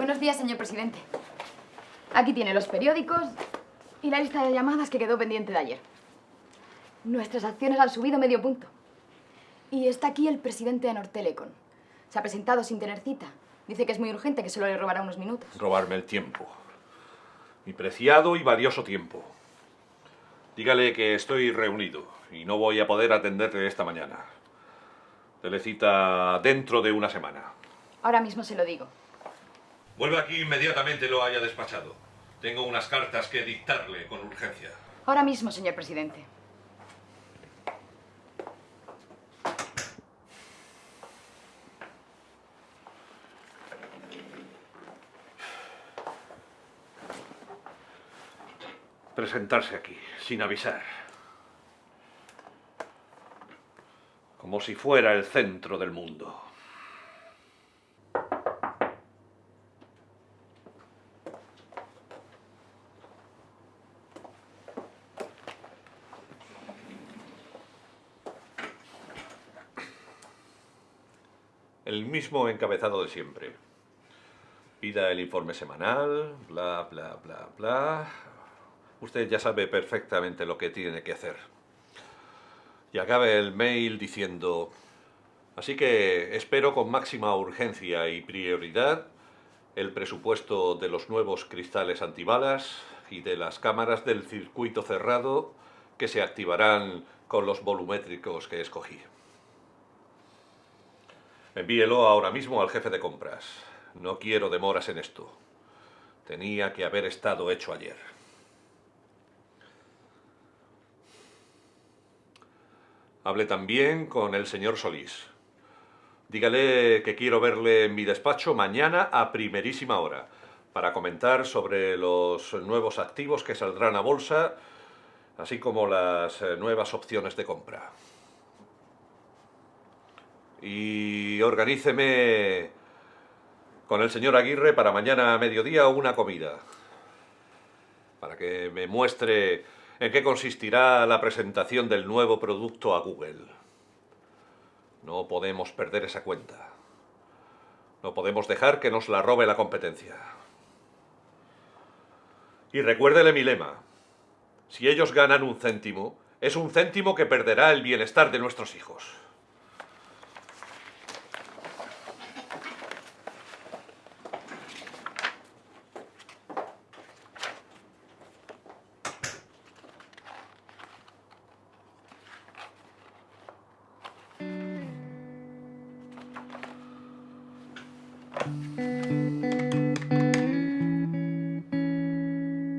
Buenos días, señor presidente. Aquí tiene los periódicos y la lista de llamadas que quedó pendiente de ayer. Nuestras acciones han subido medio punto. Y está aquí el presidente de Nortelecon. Se ha presentado sin tener cita. Dice que es muy urgente, que solo le robará unos minutos. Robarme el tiempo. Mi preciado y valioso tiempo. Dígale que estoy reunido y no voy a poder atenderle esta mañana. Dele cita dentro de una semana. Ahora mismo se lo digo. Vuelva aquí inmediatamente lo haya despachado. Tengo unas cartas que dictarle con urgencia. Ahora mismo, señor presidente. Presentarse aquí, sin avisar. Como si fuera el centro del mundo. El mismo encabezado de siempre. Pida el informe semanal, bla, bla, bla, bla. Usted ya sabe perfectamente lo que tiene que hacer. Y acabe el mail diciendo... Así que espero con máxima urgencia y prioridad el presupuesto de los nuevos cristales antibalas y de las cámaras del circuito cerrado que se activarán con los volumétricos que escogí. Envíelo ahora mismo al jefe de compras. No quiero demoras en esto. Tenía que haber estado hecho ayer. Hable también con el señor Solís. Dígale que quiero verle en mi despacho mañana a primerísima hora para comentar sobre los nuevos activos que saldrán a bolsa, así como las eh, nuevas opciones de compra. Y organíceme con el señor Aguirre para mañana a mediodía una comida, para que me muestre en qué consistirá la presentación del nuevo producto a Google. No podemos perder esa cuenta. No podemos dejar que nos la robe la competencia. Y recuérdele mi lema. Si ellos ganan un céntimo, es un céntimo que perderá el bienestar de nuestros hijos.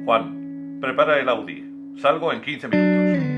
Juan, prepara el Audi. Salgo en 15 minutos.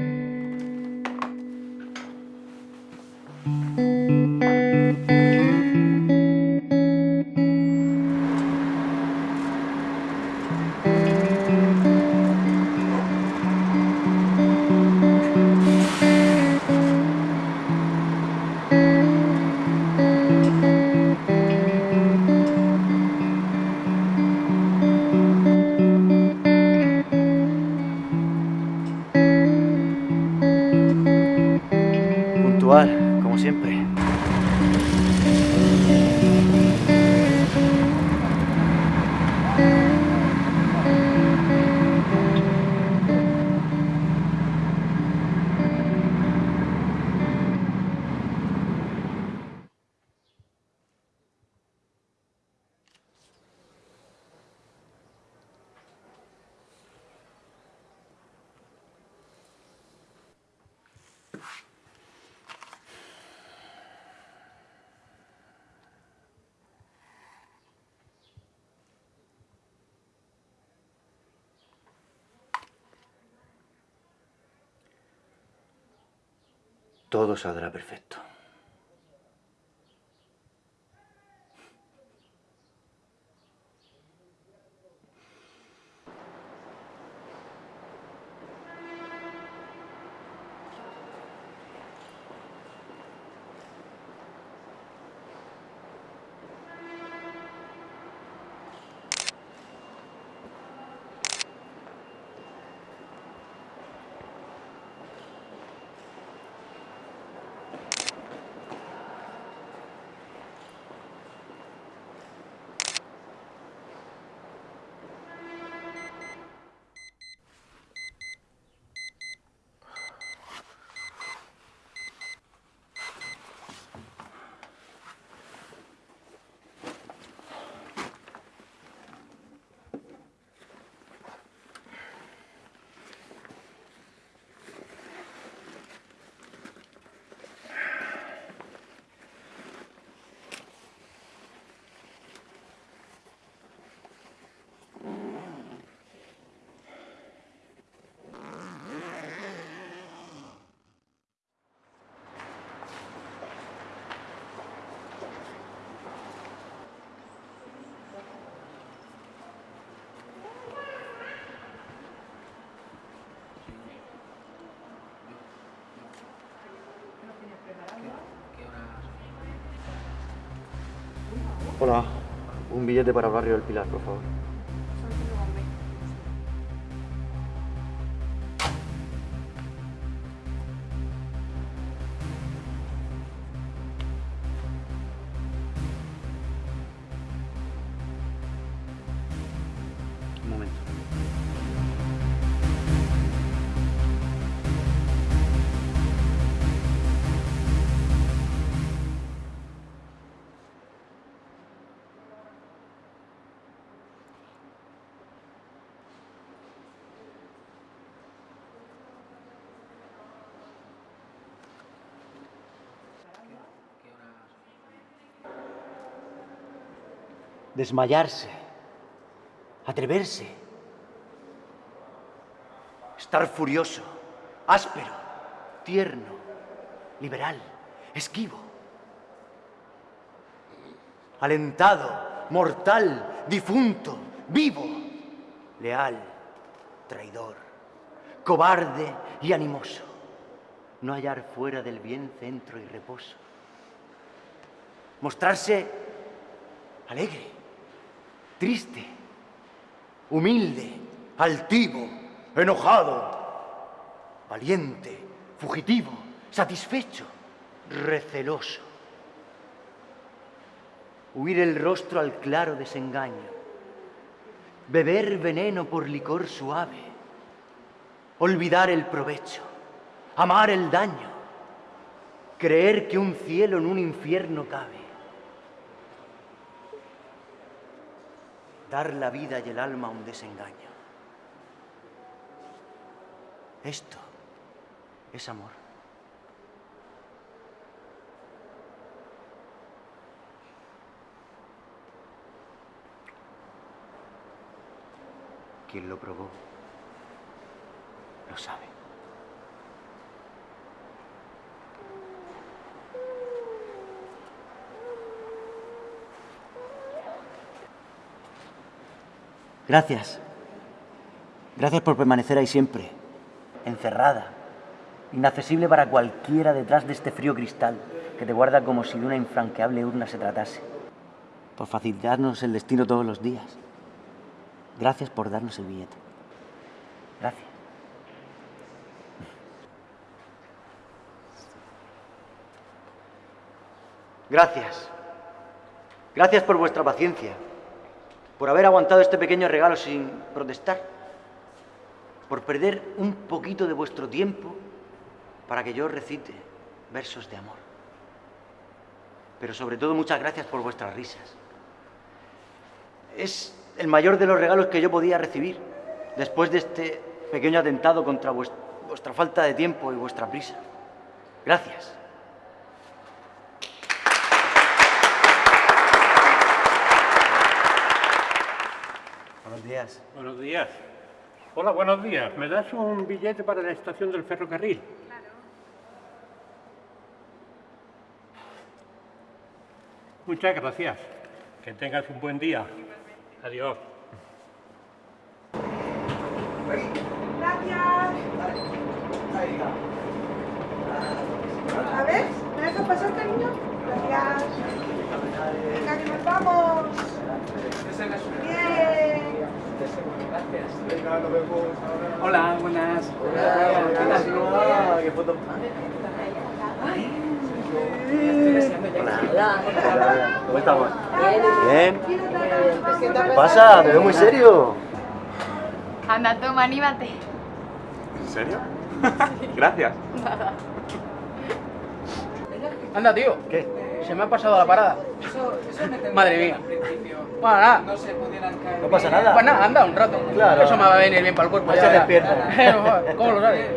Todo saldrá perfecto. Hola, un billete para barrio del Pilar, por favor. Desmayarse. Atreverse. Estar furioso, áspero, tierno, liberal, esquivo. Alentado, mortal, difunto, vivo, leal, traidor, cobarde y animoso. No hallar fuera del bien centro y reposo. Mostrarse alegre, triste, humilde, altivo, enojado, valiente, fugitivo, satisfecho, receloso. Huir el rostro al claro desengaño, beber veneno por licor suave, olvidar el provecho, amar el daño, creer que un cielo en un infierno cabe. dar la vida y el alma a un desengaño. Esto es amor. Quien lo probó lo sabe. Gracias. Gracias por permanecer ahí siempre, encerrada, inaccesible para cualquiera detrás de este frío cristal que te guarda como si de una infranqueable urna se tratase. Por facilitarnos el destino todos los días. Gracias por darnos el billete. Gracias. Gracias. Gracias por vuestra paciencia, por haber aguantado este pequeño regalo sin protestar, por perder un poquito de vuestro tiempo para que yo recite versos de amor. Pero sobre todo muchas gracias por vuestras risas. Es el mayor de los regalos que yo podía recibir después de este pequeño atentado contra vuestra falta de tiempo y vuestra prisa. Gracias. Buenos días. Buenos días. Hola, buenos días. ¿Me das un billete para la estación del ferrocarril? Claro. Muchas gracias. Que tengas un buen día. Adiós. Gracias. A ver, ¿me dejas pasar, cariño? Gracias. Venga, que nos vamos. Bien. Hola, buenas. Hola, qué foto. Hola. ¿Cómo estamos? Bien. ¿Qué pasa? Te veo muy serio. Anda, toma, anímate. ¿En serio? Gracias. Anda, tío. ¿Qué? Se me ha pasado la parada. Madre mía. Bueno, nada. No pasa nada. Pues nada, anda un rato. Claro. Eso me va a venir bien para el cuerpo. Ahí ya se despierta. ¿Cómo lo sabes?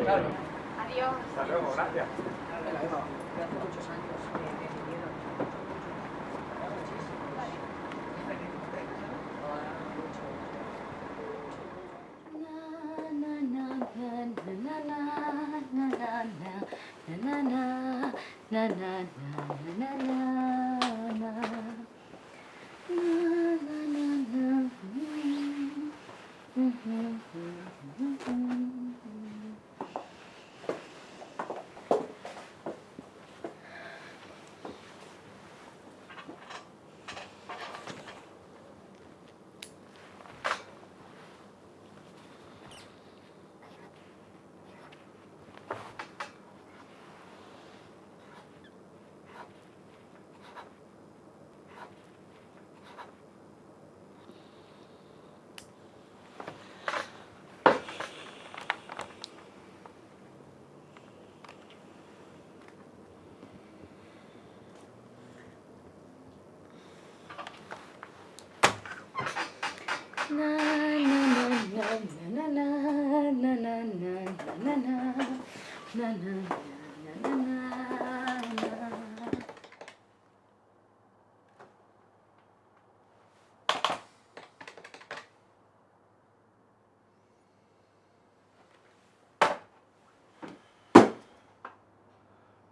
Adiós. Hasta luego, gracias.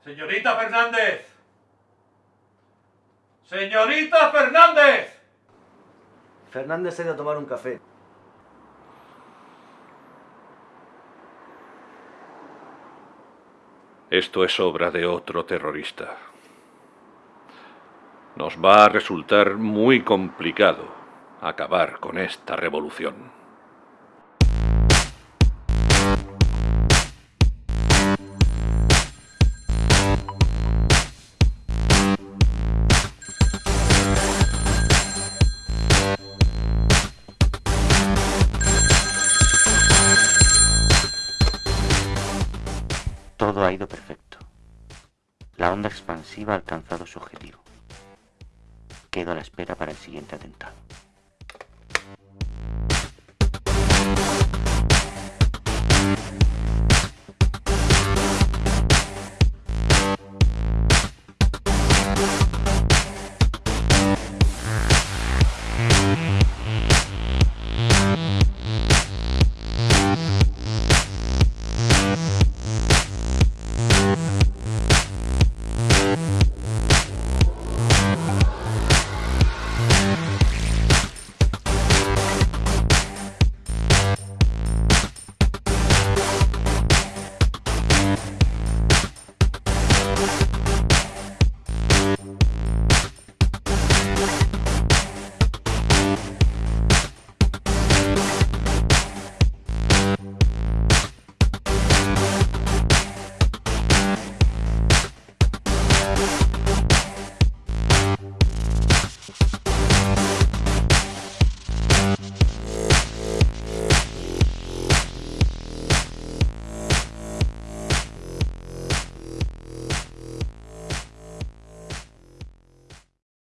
Señorita Fernández. Señorita Fernández. Fernández se ha ido a tomar un café. Esto es obra de otro terrorista. Nos va a resultar muy complicado acabar con esta revolución. Ido perfecto. La onda expansiva ha alcanzado su objetivo. Quedo a la espera para el siguiente atentado.